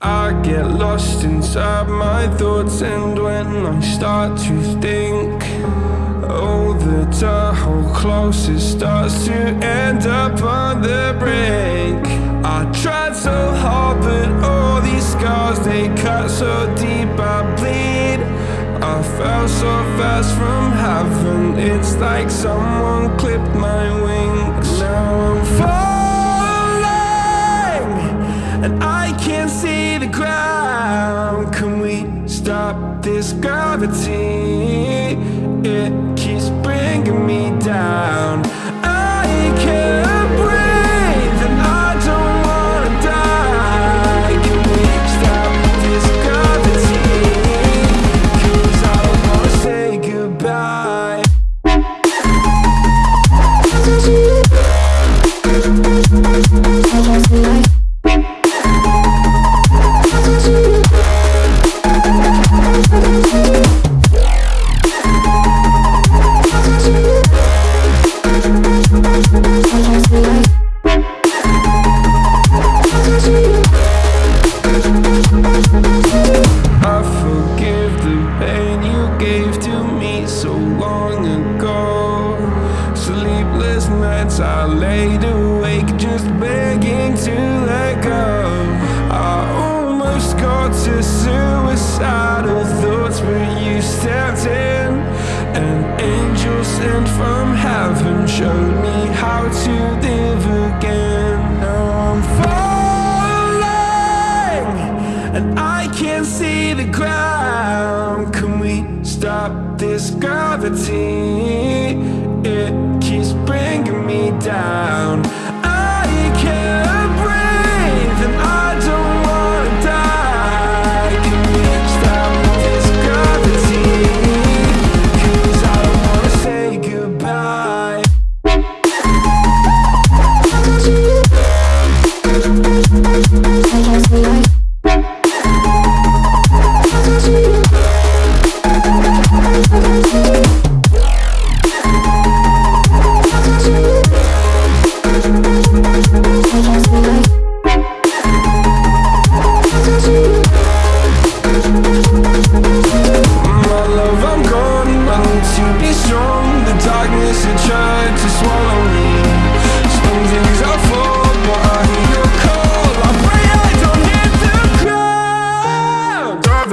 I get lost inside my thoughts and when I start to think Oh, the Tahoe closest starts to end up on the brink. I tried so hard but all these scars they cut so deep I bleed. I fell so fast from heaven It's like someone clipped my wings. Now I'm falling this gravity? It I forgive the pain you gave to me so long ago Sleepless nights I laid awake just begging to let go. I almost got to suicidal thoughts, but you stepped in. An angel sent from heaven showed me how to live again. Now I'm falling and I can't see the ground. Can we stop this gravity? It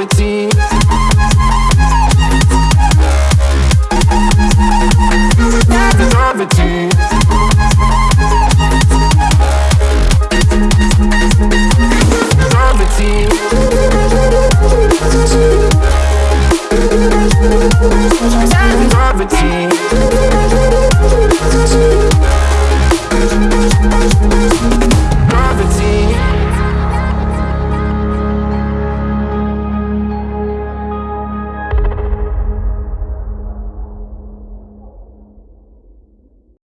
everything